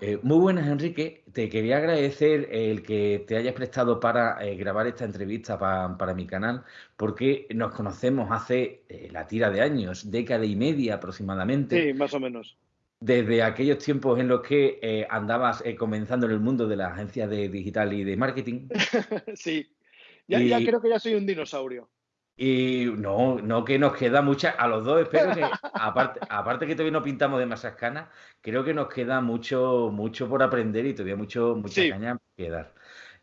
Eh, muy buenas, Enrique. Te quería agradecer el que te hayas prestado para eh, grabar esta entrevista para mi canal, porque nos conocemos hace eh, la tira de años, década y media aproximadamente. Sí, más o menos. Desde aquellos tiempos en los que andabas comenzando en el mundo de las agencias de digital y de marketing. sí, ya, ya creo que ya soy un dinosaurio. Y no, no que nos queda mucha, a los dos espero que, aparte, aparte que todavía no pintamos de masas canas, creo que nos queda mucho, mucho por aprender y todavía mucho, mucha caña que dar.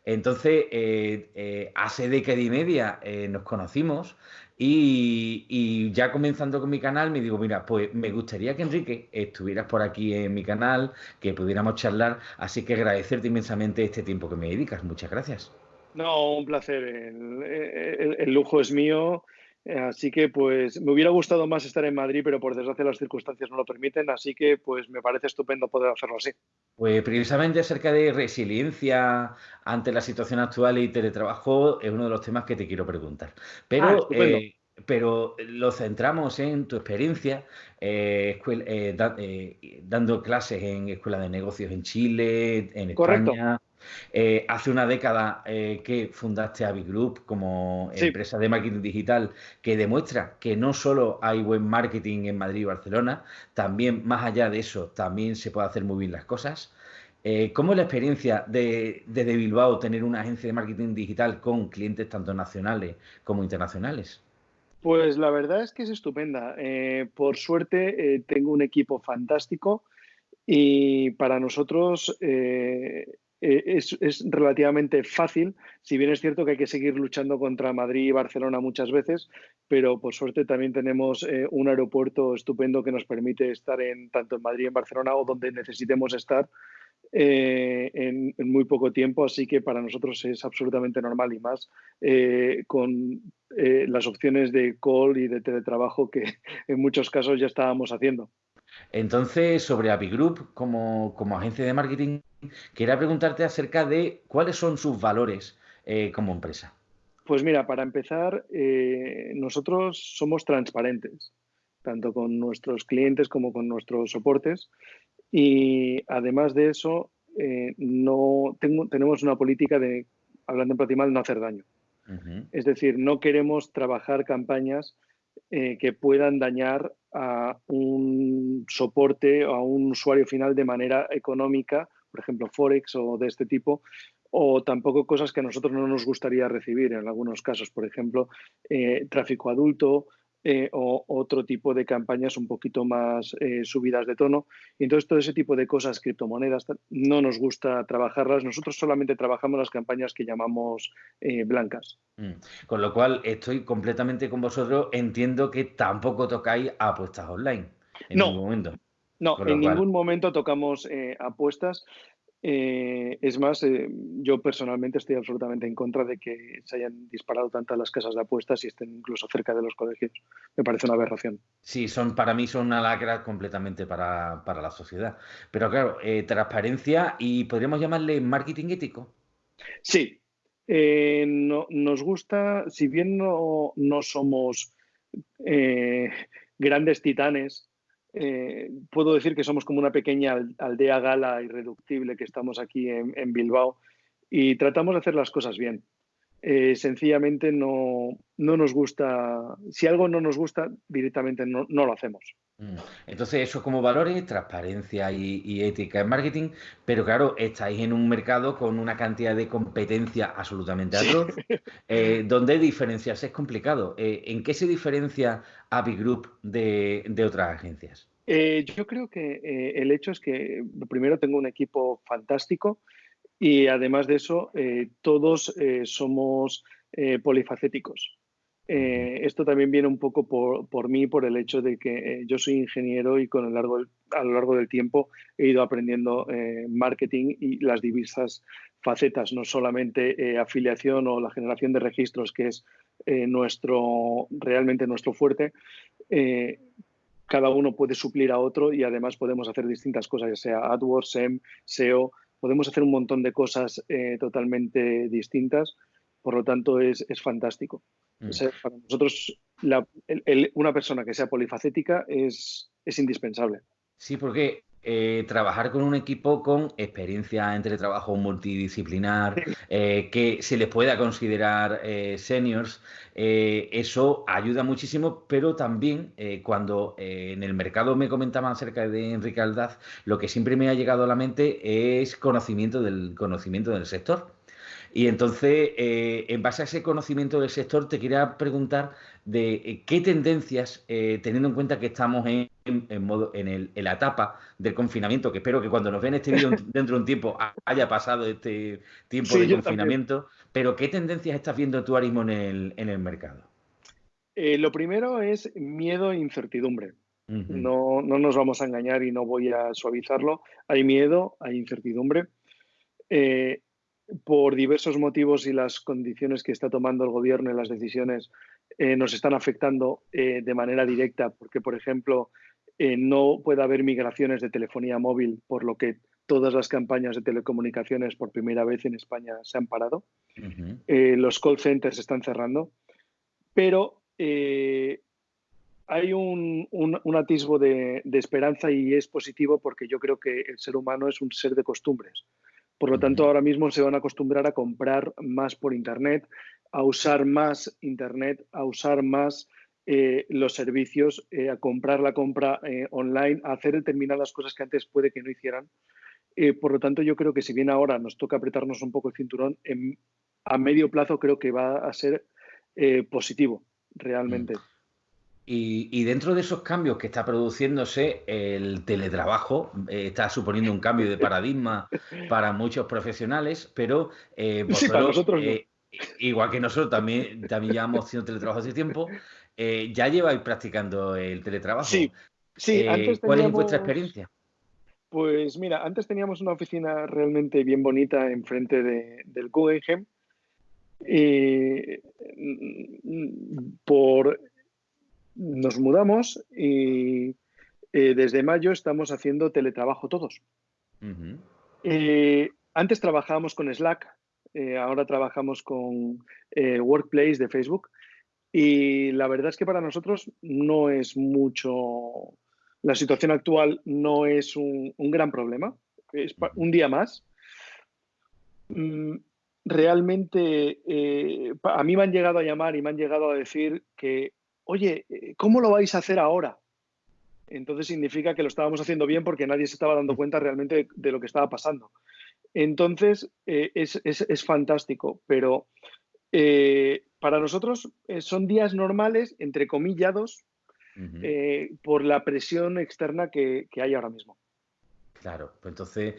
Entonces, eh, eh, hace década y media eh, nos conocimos y, y, ya comenzando con mi canal me digo, mira, pues me gustaría que Enrique estuvieras por aquí en mi canal, que pudiéramos charlar, así que agradecerte inmensamente este tiempo que me dedicas. Muchas gracias. No, un placer. El, lujo es mío. Así que, pues, me hubiera gustado más estar en Madrid, pero por desgracia las circunstancias no lo permiten. Así que, pues, me parece estupendo poder hacerlo así. Pues, precisamente acerca de resiliencia ante la situación actual y teletrabajo es uno de los temas que te quiero preguntar. Pero, ah, eh, pero lo centramos en tu experiencia eh, eh, dando clases en escuelas de negocios en Chile, en España. Eh, hace una década eh, que fundaste Avi Group como empresa de marketing digital que demuestra que no solo hay buen marketing en Madrid y Barcelona, también más allá de eso, también se puede hacer muy bien las cosas. Eh, ¿Cómo es la experiencia de, de, Bilbao tener una agencia de marketing digital con clientes tanto nacionales como internacionales? Pues la verdad es que es estupenda. por suerte tengo un equipo fantástico y para nosotros eh, es, relativamente fácil, si bien es cierto que hay que seguir luchando contra Madrid y Barcelona muchas veces, pero por suerte también tenemos eh, un aeropuerto estupendo que nos permite estar en tanto en Madrid en Barcelona o donde necesitemos estar eh, en, muy poco tiempo, así que para nosotros es absolutamente normal y más con las opciones de call y de teletrabajo que en muchos casos ya estábamos haciendo. Entonces, sobre Avigroup como, como agencia de marketing, quería preguntarte acerca de cuáles son sus valores eh, como empresa. Pues mira, para empezar, eh, nosotros somos transparentes, tanto con nuestros clientes como con nuestros soportes. Y además de eso, eh, no tenemos una política de, hablando en platimal, no hacer daño. Es decir, no queremos trabajar campañas que puedan dañar a un soporte o a un usuario final de manera económica, por ejemplo, Forex o de este tipo, o tampoco cosas que a nosotros no nos gustaría recibir en algunos casos, por ejemplo, eh, tráfico adulto, eh, o otro tipo de campañas un poquito más eh, subidas de tono. Y entonces todo ese tipo de cosas, criptomonedas, no nos gusta trabajarlas. Nosotros solamente trabajamos las campañas que llamamos eh, blancas. Mm. Con lo cual estoy completamente con vosotros. Entiendo que tampoco tocáis apuestas online en ningún momento. No, en ningún momento tocamos apuestas. Eh, es más, eh, yo personalmente estoy absolutamente en contra de que se hayan disparado tantas las casas de apuestas y estén incluso cerca de los colegios. Me parece una aberración. Sí, son para mí son una lacra completamente para, la sociedad. Pero claro, eh, transparencia y podríamos llamarle marketing ético. Sí, no, nos gusta, si bien no, no somos grandes titanes eh, puedo decir que somos como una pequeña aldea gala irreductible que estamos aquí en, Bilbao y tratamos de hacer las cosas bien. Eh, sencillamente no, no, nos gusta, si algo no nos gusta, directamente no, no lo hacemos. Mm. Entonces, eso como valores, transparencia y, ética en marketing, pero claro, estáis en un mercado con una cantidad de competencia absolutamente atroz, eh, donde diferenciarse es complicado. Eh, ¿En qué se diferencia Avi Group de, otras agencias? Eh, yo creo que el hecho es que primero tengo un equipo fantástico y además de eso, todos somos polifacéticos. Eh, esto también viene un poco por, por mí, por el hecho de que eh, yo soy ingeniero y con el largo, a lo largo del tiempo he ido aprendiendo eh, marketing y las diversas facetas, no solamente afiliación o la generación de registros, que es nuestro, realmente nuestro fuerte. cada uno puede suplir a otro y además podemos hacer distintas cosas, ya sea AdWords, SEM, SEO, podemos hacer un montón de cosas totalmente distintas, por lo tanto es, es fantástico. Mm. para nosotros, una persona que sea polifacética es, es indispensable. Sí, porque eh, trabajar con un equipo con experiencia en teletrabajo multidisciplinar, eh, que se les pueda considerar eh, seniors, eso ayuda muchísimo, pero también cuando en el mercado me comentaban acerca de Enrique Aldaz, lo que siempre me ha llegado a la mente es conocimiento del conocimiento del sector. Y entonces, eh, en base a ese conocimiento del sector, te quería preguntar de eh, qué tendencias, eh, teniendo en cuenta que estamos en, modo, en, la etapa del confinamiento, que espero que cuando nos vean este vídeo dentro de un tiempo haya pasado este tiempo de confinamiento, pero ¿qué tendencias estás viendo tú ahora mismo en el, mercado? lo primero es miedo e incertidumbre. no, no, nos vamos a engañar y no voy a suavizarlo. Hay miedo, hay incertidumbre por diversos motivos y las condiciones que está tomando el gobierno y las decisiones eh, nos están afectando eh, de manera directa, porque, por ejemplo, eh, no puede haber migraciones de telefonía móvil, por lo que todas las campañas de telecomunicaciones por primera vez en España se han parado. los call centers están cerrando, pero hay un, atisbo de esperanza y es positivo porque yo creo que el ser humano es un ser de costumbres. Por lo tanto, ahora mismo se van a acostumbrar a comprar más por Internet, a usar más Internet, a usar más eh, los servicios, eh, a comprar la compra eh, online, a hacer determinadas cosas que antes puede que no hicieran. por lo tanto, yo creo que si bien ahora nos toca apretarnos un poco el cinturón, a medio plazo creo que va a ser positivo realmente. Mm. Y, dentro de esos cambios que está produciéndose, el teletrabajo eh, está suponiendo un cambio de paradigma para muchos profesionales, pero eh, nosotros eh, igual que nosotros también, también llevamos haciendo teletrabajo hace tiempo, ya lleváis practicando el teletrabajo. Sí, sí. ¿Cuál es vuestra experiencia? Pues mira, antes teníamos una oficina realmente bien bonita enfrente de, del Guggenheim. por nos mudamos y eh, desde mayo estamos haciendo teletrabajo todos. Eh, antes trabajábamos con Slack, eh, ahora trabajamos con Workplace de Facebook y la verdad es que para nosotros no es mucho, la situación actual no es un, gran problema, es un día más. Mm, realmente a mí me han llegado a llamar y me han llegado a decir que oye, eh, ¿cómo lo vais a hacer ahora? Entonces significa que lo estábamos haciendo bien porque nadie se estaba dando cuenta realmente de, lo que estaba pasando. Entonces, eh, es, fantástico, pero eh, para nosotros son días normales, entre comillados, por la presión externa que, hay ahora mismo. Claro, pues entonces,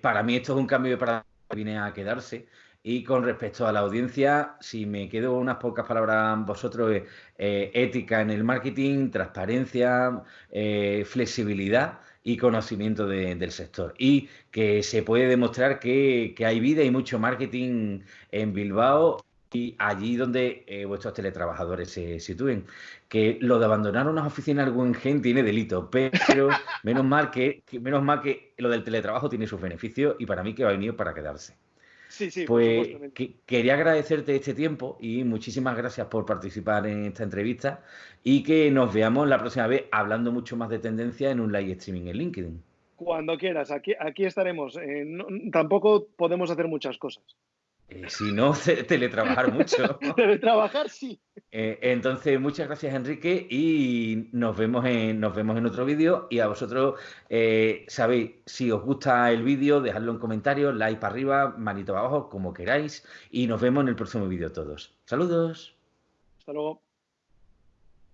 para mí esto es un cambio de paradigma que viene a quedarse. Y con respecto a la audiencia, si me quedo unas pocas palabras vosotros, eh, ética en el marketing, transparencia, eh, flexibilidad y conocimiento del sector. Y que se puede demostrar que, hay vida y mucho marketing en Bilbao y allí donde eh, vuestros teletrabajadores se sitúen. Que lo de abandonar unas oficinas algún gen tiene delito, pero menos mal que, menos mal que lo del teletrabajo tiene sus beneficios y para mí que va a venir para quedarse. Sí, sí, pues quería agradecerte este tiempo y muchísimas gracias por participar en esta entrevista y que nos veamos la próxima vez hablando mucho más de tendencia en un live streaming en LinkedIn. Cuando quieras, aquí, aquí estaremos. Eh, tampoco podemos hacer muchas cosas. Eh, si no, teletrabajar mucho. teletrabajar, sí. Eh, entonces, muchas gracias, Enrique, y nos vemos en, nos vemos en otro vídeo. Y a vosotros, eh, sabéis, si os gusta el vídeo, dejadlo en comentarios, like para arriba, manito abajo, como queráis. Y nos vemos en el próximo vídeo todos. Saludos. Hasta luego.